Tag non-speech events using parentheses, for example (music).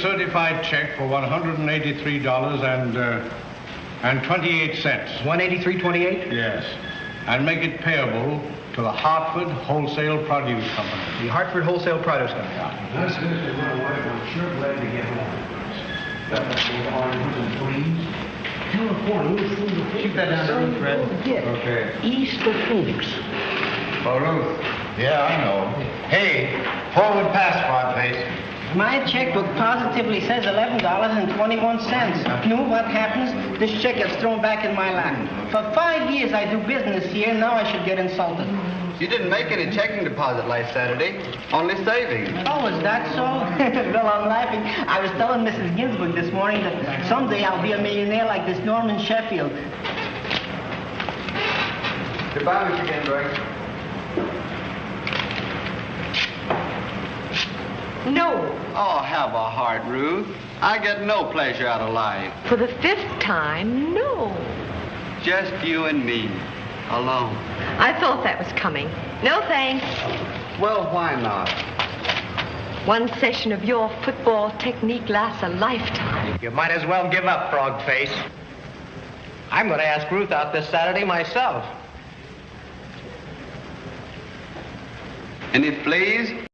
certified check for $183 and, uh, and 28 cents. 183.28? Yes. And make it payable to the Hartford Wholesale Produce Company. The Hartford Wholesale Produce Company. Let's finish with my wife. I'm sure glad to get home. Got that little orange please. California, Keep that down to Ruth, Fred. Okay. East of Phoenix. Oh, Ruth. Yeah, I know. Hey, forward pass, Podface. My checkbook positively says $11.21. You know what happens? This check gets thrown back in my lap. For five years I do business here, now I should get insulted. You didn't make any checking deposit last Saturday, only savings. Oh, is that so? (laughs) well, I'm laughing. I was telling Mrs. Ginsburg this morning that someday I'll be a millionaire like this Norman Sheffield. Goodbye, Mr. Ginsburg. No. Oh, have a heart, Ruth. I get no pleasure out of life. For the fifth time, no. Just you and me, alone. I thought that was coming. No thanks. Well, why not? One session of your football technique lasts a lifetime. You might as well give up, Frog Face. I'm going to ask Ruth out this Saturday myself. And Any fleas?